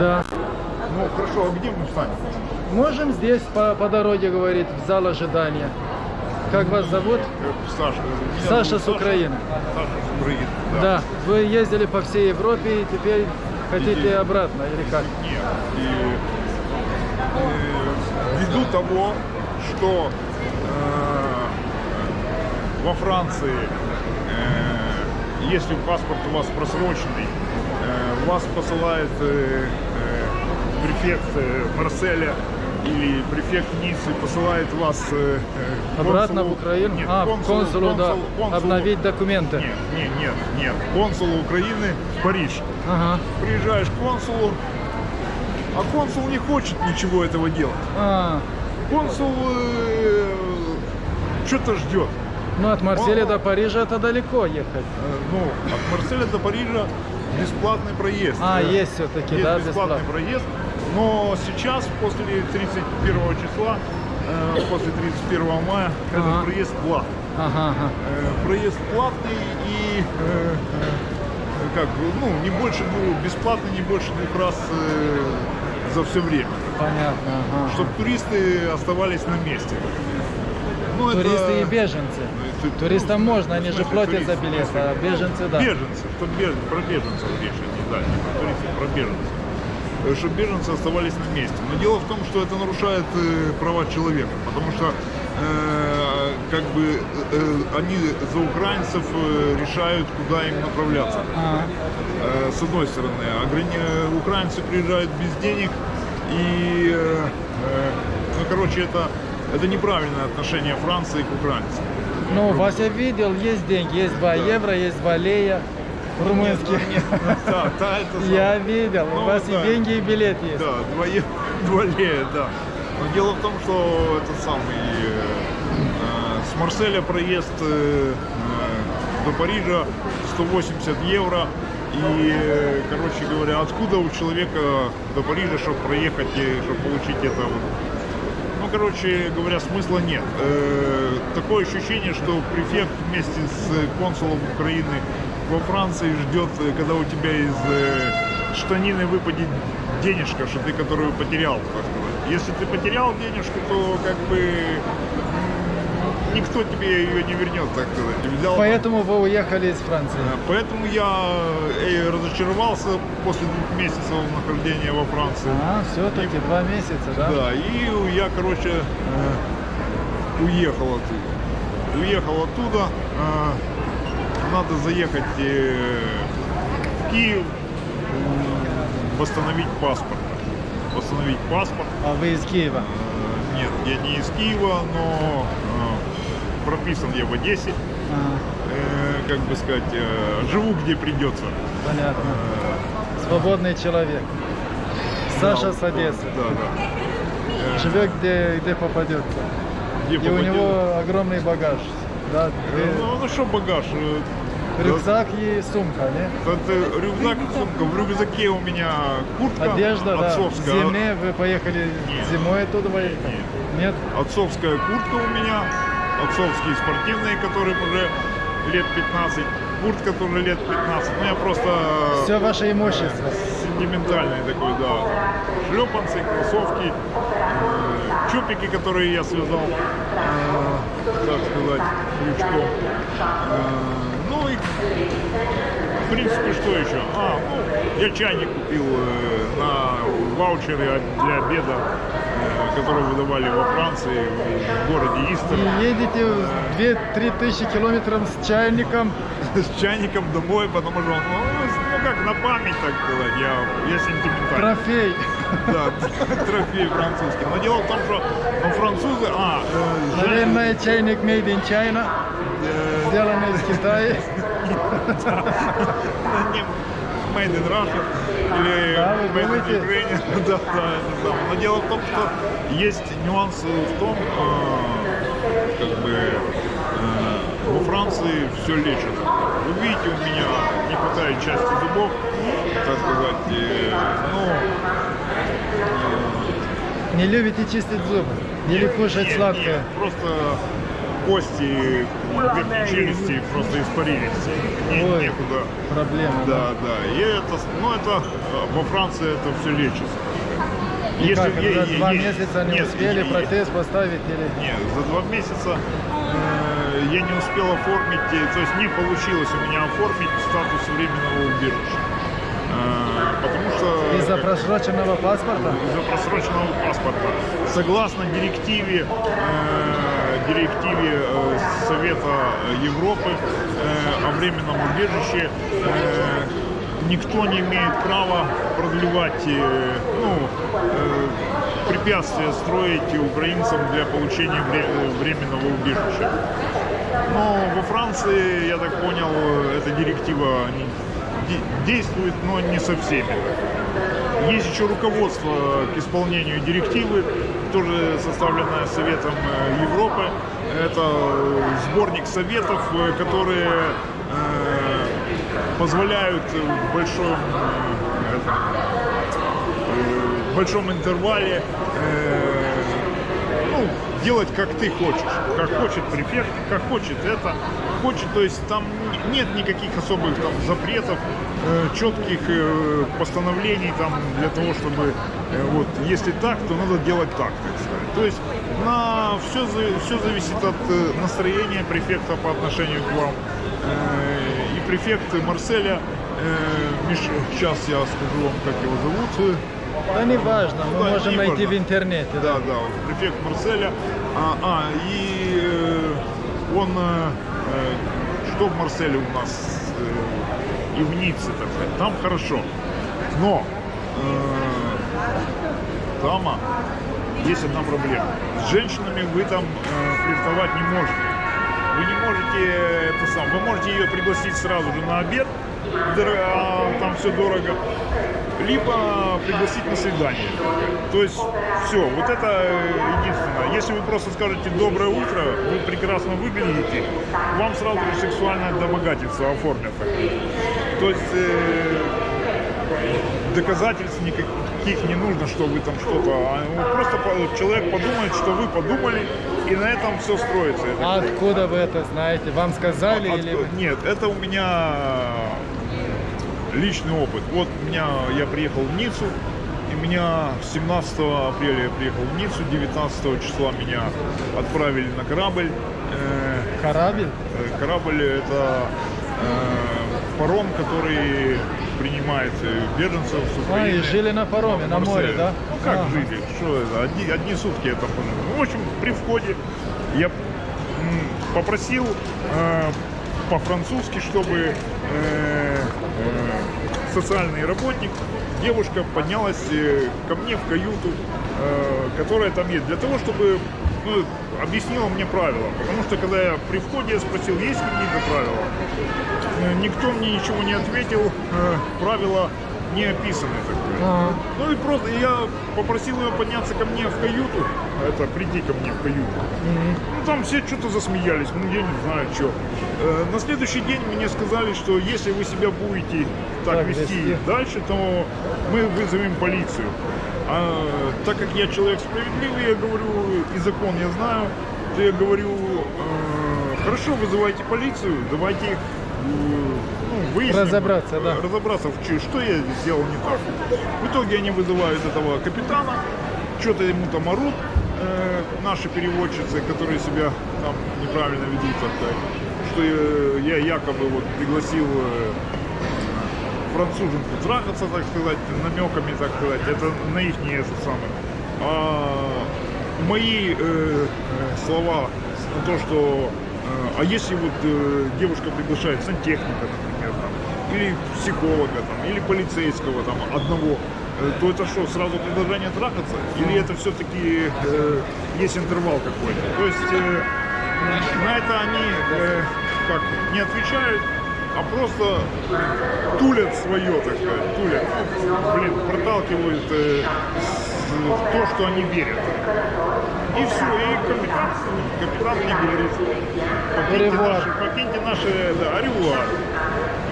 Да. Ну, хорошо, а где мы встанем? Можем здесь по, по дороге говорить, в зал ожидания. Как вас зовут? Саша. Меня Саша зовут с Украины. Саша с Украины, да. Да. Вы ездили по всей Европе и теперь хотите Иди. обратно или как? Нет. И, э, ввиду того, что э, во Франции, э, если паспорт у вас просроченный, э, вас посылает э, э, префект э, Марселя или префект Ниццы посылает вас э, э, Обратно консулу- в Украину? Нет, а, консулу- консулу, да. консулу- консулу- Обновить документы. Нет, нет, нет, нет. Консулу Украины в Париж. Ага. Приезжаешь к консулу, а консул не хочет ничего этого делать. А, Консул что-то ждет. ну от Марселя Он- до Парижа это далеко ехать. Э, Ну, от Марселя до Парижа бесплатный проезд. А, Э, есть все-таки, есть да, бесплатный бесплатно. проезд. Но сейчас, после 31 числа, э, после 31 мая, Ага. этот проезд платный. Ага, ага. Э, Проезд платный и э, э, как бы, ну, не больше двух, бесплатный не больше двух раз э, за все время. Понятно. Ага. Чтобы туристы оставались на месте. Ну, это- Туристы и беженцы. это- Туристам ну, можно, они же платят туристы, за билеты, а беженцы, да. Беженцы, то беж- про беженцев речь идет, да, не про туристов, про беженцев. Э, Чтобы беженцы оставались на месте. Но дело в том, что это нарушает э, права человека, потому что э, как бы э, они за украинцев э, решают, куда им направляться. А, Э, с одной стороны, ограни- украинцы приезжают без денег и, э, э, ну, короче, это, это неправильное отношение Франции к украинцам. ну, вас я видел, есть деньги, есть 2 евро, есть 2 лея румынских. Да, да, это Я видел, у Ну, вас и деньги, и билет есть. Да, два, е- два лея, да. Но дело в том, что это самый э, э, с Марселя проезд э, до Парижа 180 евро. И, короче говоря, откуда у человека до Парижа, чтобы проехать и чтобы получить это вот ну, короче говоря, смысла нет. Э, такое ощущение, что префект вместе с консулом Украины во Франции ждет, э, когда у тебя из э, штанины выпадет денежка, что ты которую потерял, так сказать. Если ты потерял денежку, то как бы никто тебе ее не вернет, так сказать. И взял Поэтому вы уехали из Франции. Поэтому я э, разочаровался после двух месяцев нахождения во Франции. А, все-таки два месяца, да? Да, и я, короче, э, уехал оттуда. Уехал оттуда. э, Надо заехать э, в Киев, восстановить паспорт. Восстановить паспорт. А вы из Киева? Э, Нет, я не из Киева, но э, прописан я в Одессе. А, Э, Как бы сказать, живу где придется. понятно. Свободный человек. Саша с Одессы. Да, да. Живет где, где попадется. Где И у попадет. него огромный багаж. Да, две- Ну, ну что багаж? Э, рюкзак и сумка, не? Это рюкзак и сумка. В рюкзаке у меня куртка Одежда, да. В отцовская. зиме вы поехали Нет. зимой оттуда вы- Нет. Нет? Отцовская куртка у меня. Отцовские спортивные, которые уже лет 15. Куртка тоже лет 15. Ну я просто Все ваше имущество. сентиментальный такой, да. Шлепанцы, кроссовки, э, чупики, которые я связал, э, так сказать, крючком. Э, в принципе, что еще? А, ну, я чайник купил э, на ваучере от- для обеда, э, который выдавали во Франции, в городе Истер. И едете 2-3 тысячи километров с чайником. С чайником домой, потому что он, ну, ну, как на память, так сказать, я, я сентиментальный. Трофей. Да, трофей французский. Но дело в том, что ну, французы... А, э, Наверное, чайник made in China. э, Сделанный из Китая. Made in Russia или Made in? Ukraine. да, да, это самое. Но дело в том, что есть нюанс в том, э, как бы э, во Франции все лечат. Вы видите, у меня не хватает части зубов, так сказать. э, ну, Не любите чистить зубы? Или кушать сладкое? нет, просто кости челюсти просто испарились. Не- Ой. некуда. Проблема. Да, да. И это, ну это э, во Франции это все лечится. И как, е- за е- два есть- месяца не нет, успели е- е- протез поставить или... Нет, за два месяца э, я не успел оформить, э, то есть не получилось у меня оформить статус временного убежища. Э, потому что... Из-за просроченного паспорта? из-за просроченного паспорта. Согласно директиве, э, директиве э, Совета Европы э, о временном убежище, э, никто не имеет права продлевать, ну, препятствия строить украинцам для получения вре- временного убежища. Но во Франции, я так понял, эта директива действует, но не со всеми. Есть еще руководство к исполнению директивы, тоже составленное Советом э, Европы. Это э, сборник советов, э, которые позволяют в большом, в большом интервале ну, делать как ты хочешь. Как хочет префект, как хочет это. Хочет, то есть там нет никаких особых там запретов, э, четких э, постановлений там для того, чтобы э, вот если так, то надо делать так, так сказать. То есть на все, все зависит от настроения префекта по отношению к вам. И префект Марселя, сейчас я скажу вам, как его зовут. Да не важно, мы Да, можем найти важно. в интернете. Да, да, вот префект Марселя. А, а, и э, он, э, что в Марселе у нас э, и в Ницце, так сказать, там хорошо. Но э, там есть одна проблема. С женщинами вы там э, флиртовать не можете. Вы не можете э, это сам, вы можете ее пригласить сразу же на обед, а там все дорого, либо пригласить на свидание. То есть все, вот это э, единственное. Если вы просто скажете доброе утро, вы прекрасно выглядите, вам сразу же сексуальное домогательство оформят. То есть э, доказательств никаких не нужно, что вы там что-то. а вот Просто человек подумает, что вы подумали, и на этом все строится. А откуда вы это знаете? Вам сказали от- или... Нет, это у меня личный опыт. Вот меня я приехал в Ниццу, и меня 17 апреля я приехал в Ниццу, 19 числа меня отправили на корабль. Э, Корабль? э, Корабль это э, паром, который принимает э, беженцев с А, Украины. и жили на пароме, на море, да? Ну, как Ага. жили? Что это? Одни, одни сутки я там пожил. Ну, в общем, при входе я попросил э, по-французски, чтобы социальный работник, девушка поднялась э, ко мне в каюту, э, которая там есть, для того, чтобы ну, объяснила мне правила. Потому что когда я при входе спросил, есть какие-то правила, э, никто мне ничего не ответил, э, правила не описаны. Так сказать. Ага. Ну и просто я попросил ее подняться ко мне в каюту, это прийти ко мне в каюту. Ну там все что-то засмеялись, ну я не знаю что. на следующий день мне сказали, что если вы себя будете так, Так вести, вести. дальше, то мы вызовем полицию. А так как я человек справедливый, я говорю, и закон я знаю, то я говорю, э, хорошо, вызывайте полицию, давайте их э, ну, выясним. Разобраться, да. Разобраться, что я сделал не так. В итоге они вызывают этого капитана, что-то ему там орут, э, наши переводчицы, которые себя там неправильно ведут, так что э, я якобы вот пригласил э, француженку трахаться, так сказать, намеками, так сказать, это на их не это самое. А мои э, э, слова на то, что а если вот э, девушка приглашает сантехника, например, там, или психолога, там, или полицейского там, одного, э, то это что, сразу предложение трахаться? Или это все-таки э, есть интервал какой-то? То есть э, на это они э, как не отвечают, а просто тулят свое, так сказать, тулят, блин, проталкивают э, то, что они верят. И все, и капитан, капитан мне говорит, покиньте Ревуар. наши, покиньте наши, да, аревуар.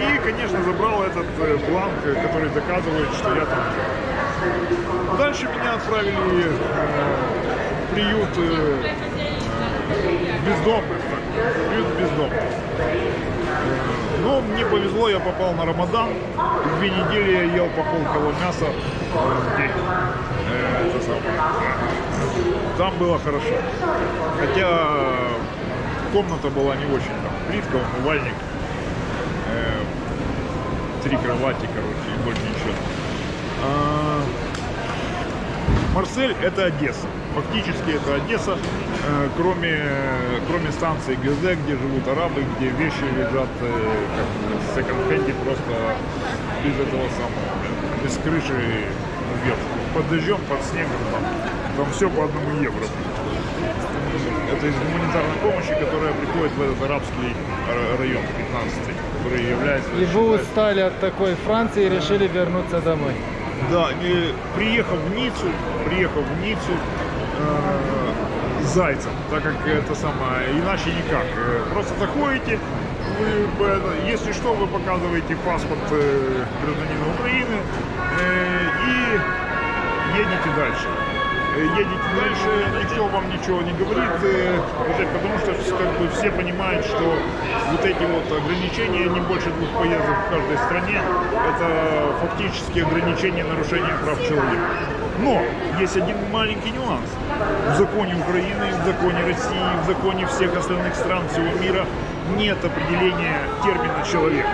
И, конечно, забрал этот э, бланк, э, который доказывает, что я там. Дальше меня отправили э, в приют бездомных, так, приют бездомных. Но мне повезло, я попал на Рамадан. Две недели я ел по полкило мяса в день. Это самое. Там было хорошо. Хотя комната была не очень. Там плитка, умывальник, э, три кровати, короче, и больше ничего. А, Марсель это Одесса. Фактически это Одесса, э, кроме, кроме станции ГЗ, где живут арабы, где вещи лежат э, как в секонд-хенде просто без этого самого, без крыши вверх. Под дождем, под снегом там, там все по одному евро. Это из гуманитарной помощи, которая приходит в этот арабский ра- район 15 который является... И вы устали от такой Франции и решили вернуться домой. Да, и приехав в Ниццу, приехав в Ниццу э, зайцем, так как это самое, иначе никак. Э, Просто заходите, вы, если что, вы показываете паспорт э, гражданина Украины э, и едете дальше. Э, Едете дальше, никто вам ничего не говорит, э, потому что как бы все понимают, что вот эти вот ограничения, не больше двух поездок в каждой стране, это фактически ограничение нарушения прав человека. Но есть один маленький нюанс. В законе Украины, в законе России, в законе всех остальных стран всего мира нет определения термина «человек».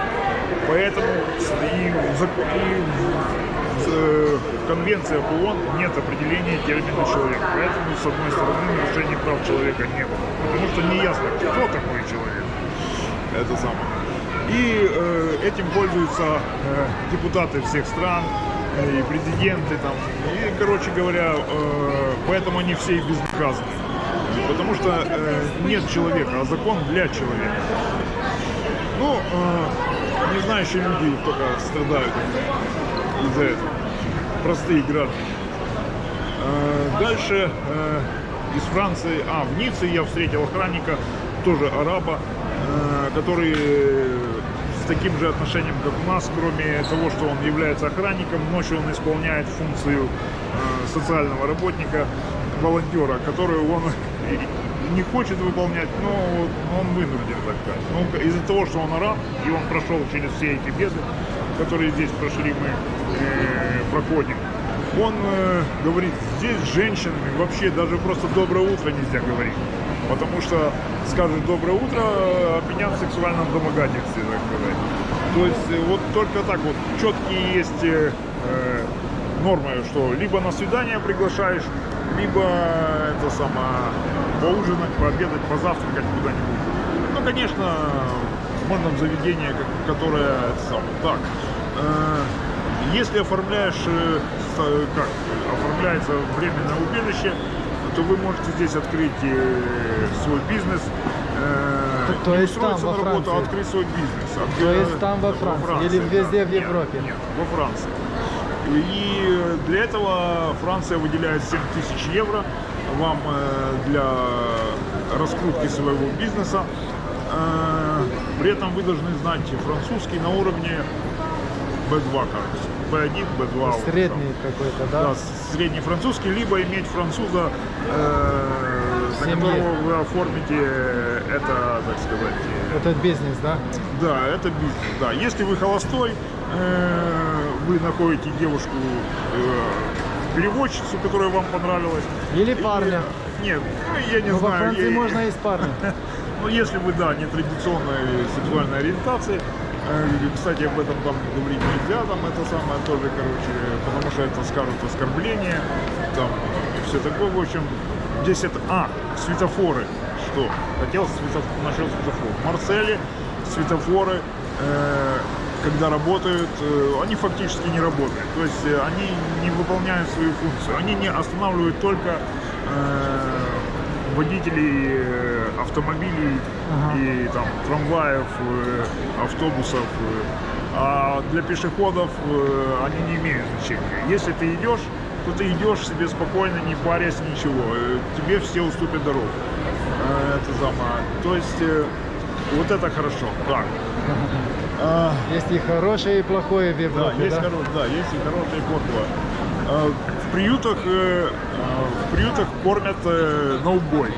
Поэтому и в, зак- и в- э, в Конвенции об ООН нет определения термина «человек». Поэтому, с одной стороны, нарушения прав человека не было. Потому что не ясно, кто такой человек. Это самое. И э, этим пользуются э, депутаты всех стран, э, и президенты там. И, короче говоря, э, поэтому они все и безнаказаны. Потому что э, нет человека, а закон для человека. Ну, э, не знающие люди только страдают из-за этого. Простые граждане. Э, Дальше э, из Франции, а, в Ницце я встретил охранника, тоже араба, э, который с таким же отношением, как у нас, кроме того, что он является охранником, ночью он исполняет функцию социального работника, волонтера, которую он не хочет выполнять, но он вынужден так сказать. Из-за того, что он араб, и он прошел через все эти беды, которые здесь прошли мы, э, проходим, он э, говорит, здесь женщинами вообще даже просто доброе утро нельзя говорить. Потому что скажут доброе утро, обвинят в сексуальном домогательстве, так сказать. То есть э, вот только так вот четкие есть э, э, нормы, что либо на свидание приглашаешь, либо это самое поужинать, пообедать, позавтракать куда-нибудь. Ну, конечно, в заведение, как- которое самое, так. э, если оформляешь, э, с- как оформляется временное убежище, то вы можете здесь открыть э, свой бизнес. э, То- то есть там, во на работу, а Франции? открыть свой бизнес. От- То есть там, во Франции? Или везде в Нет, Европе? Нет, во Франции. И для этого Франция выделяет 7 тысяч евро вам э, для раскрутки своего бизнеса. Э, При этом вы должны знать французский на уровне B2, кажется. B1, B2. вот там. Средний какой-то, да? Да, средний французский, либо иметь француза, э, за семье. которого вы оформите это, так сказать, э, Этот бизнес, да? да, это бизнес, да. Если вы холостой, э, вы находите девушку, э, переводчицу, которая вам понравилась. Или парня. Нет, ну, я не Ну, во знаю. Франции я- можно и с парнем. ну, если вы, да, нетрадиционной сексуальной ориентации, э, кстати, об этом там говорить нельзя, там это самое тоже, короче, потому что это скажут оскорбление, там, и все такое, в общем, здесь это, а, светофоры, что, хотел светофор, насчет светофоров, в Марселе светофоры, э, когда работают, э, они фактически не работают, то есть э, они не выполняют свою функцию, они не останавливают только э, водителей автомобилей Ага. и там трамваев, автобусов. А для пешеходов они не имеют значения. Если ты идешь, то ты идешь себе спокойно, не парясь ничего. Тебе все уступят дорогу. Это самое. То есть вот это хорошо. Так. А, Есть и хорошее, и плохое в да, Европе, есть да? хоро- да, есть и хорошее, и плохое. А, В приютах, э, а, в приютах кормят э, на убой.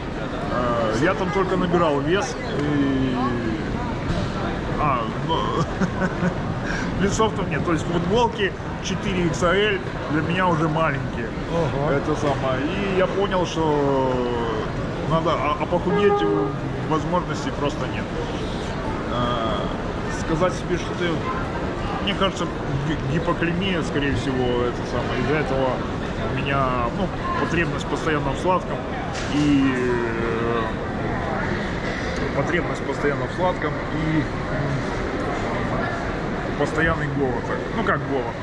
Я там только набирал вес. И... А, ну, весов там нет. То есть футболки 4 XL для меня уже маленькие. Ого. Это самое. И я понял, что надо, а, а похудеть э, возможности просто нет. Сказать себе, что ты, мне кажется, ги- гипоклемия, скорее всего, это самое. Из-за этого у меня, ну, потребность постоянно в сладком и э, потребность постоянно в сладком и постоянный голод. Ну как голод?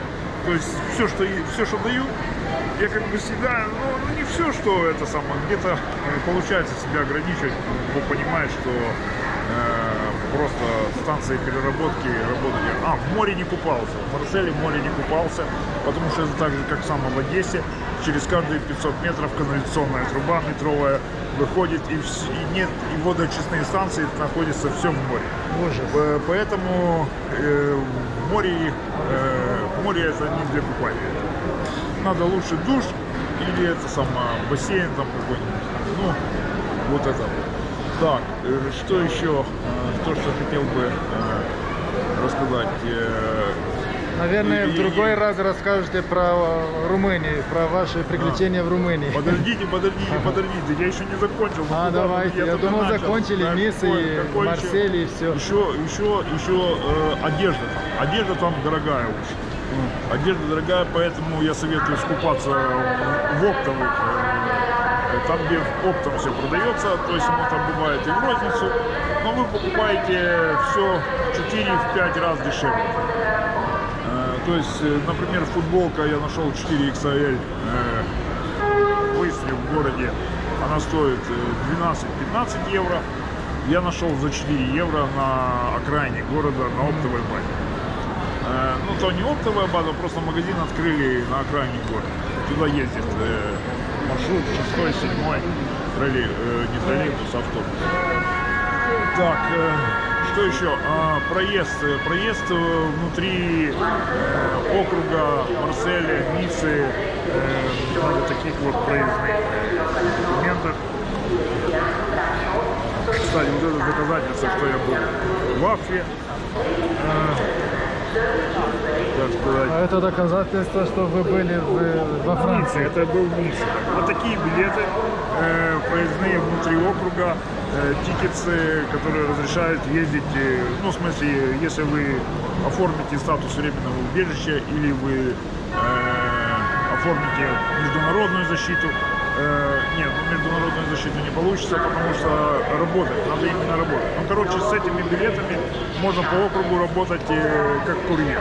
То есть все, что все, что дают, я как бы себя, ну, ну, не все, что это самое, где-то э, получается себя ограничивать, бо понимаешь, что э, просто станции переработки работают. А, в море не купался, в Марселе в море не купался, потому что это так же, как в Одессе, через каждые 500 метров канализационная труба метровая выходит, и, и нет, и водоочистные станции находятся все в море. Э, Поэтому э, в море, э, море это не для купания. Надо лучше душ или это самое, бассейн там какой-нибудь. Ну, вот это. Так, э, что еще? Э, То, что хотел бы э, рассказать. Э, Наверное, И- в и- другой раз расскажете про э, Румынию, про ваши приключения в Румынии. Подождите, подождите, подождите, я еще не закончил. Ну, А, давайте. Я только думал, начал. закончили Так, Ниц какой- и? Марсель и все. Еще, еще, еще э, одежда. Одежда там дорогая очень. Одежда дорогая, поэтому я советую скупаться в, в оптовых. Э, Там, где оптом все продается, то есть оно там бывает и в розницу, но вы покупаете все в 4-5 раз дешевле. Э, То есть, э, например, футболка я нашел 4 XL э, в городе. Она стоит э, 12-15 евро. Я нашел за 4 евро на окраине города на оптовой базе. Э, Ну, то не оптовая база, просто магазин открыли на окраине города. Туда ездит э, маршрут 6 7 троллей, э, не троллейбус, автобус. Так, э, что еще? А, проезд. Э, Проезд э, внутри э, округа Марселя, Ниццы, э, таких вот проездных документов. Кстати, вот это доказательство, что я был в Афре. Э, так сказать, А это доказательство, что вы были в- во Франции. это был Ницце. Вот такие билеты э, проездные внутри округа, э, тикетсы, которые разрешают ездить, э, ну, в смысле, если вы оформите статус временного убежища или вы э, оформите международную защиту. Э, нет, ну, международную защиту не получится, потому что работать, надо именно работать. Ну, короче, с этими билетами можно по округу работать э, как курьер.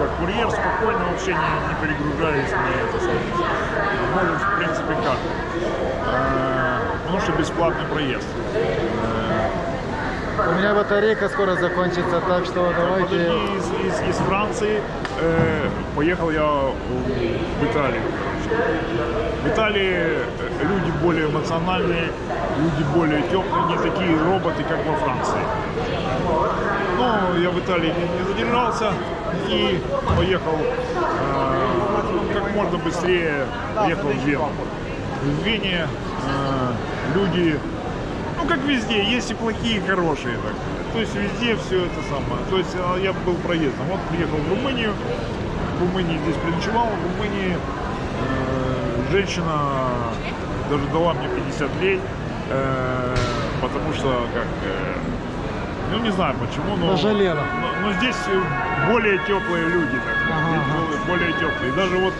Как курьер спокойно, вообще не, не перегружаясь, не это самое. Может, в принципе, как. Э, потому что бесплатный проезд. У меня батарейка скоро закончится, так что давайте... Подожди, из, из- из Франции э, поехал я в Италию. В Италии э, люди более эмоциональные, люди более теплые, не такие роботы, как во Франции. Но я в Италии не, задержался и поехал э, как можно быстрее поехал в Вену. В Вене э, люди, ну как везде, есть и плохие, и хорошие. Так. То есть везде все это самое. То есть э, я был проездом. Вот приехал в Румынию, в Румынии здесь переночевал, в Румынии женщина даже дала мне 50 лей, э, потому что как э, ну не знаю почему, но, Пожалела. но, но здесь э, более теплые люди, так Ага, здесь ага. более- теплые. Даже вот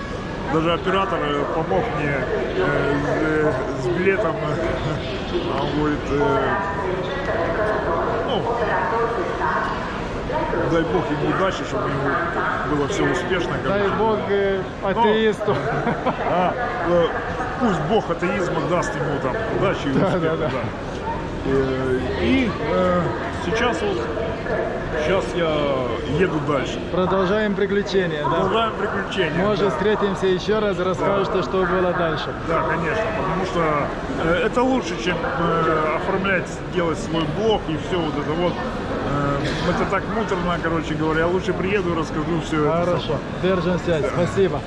даже оператор э, помог мне э, с, э, с билетом. А Он говорит, э, ну, дай бог ему удачи, чтобы у него было все успешно. Дай бог э, атеисту. А, э, пусть Бог атеизма даст ему там удачи и Да, успеха. да, да. да. Э, И э, сейчас вот, сейчас я еду дальше. Продолжаем приключения, да? Продолжаем приключения. Может, да. встретимся еще раз и расскажете, что было дальше. Да, конечно, потому что э, это лучше, чем э, оформлять, делать свой блог и все вот это вот. Это так муторно, короче говоря. Я лучше приеду и расскажу все это. Хорошо, держим связь. Спасибо.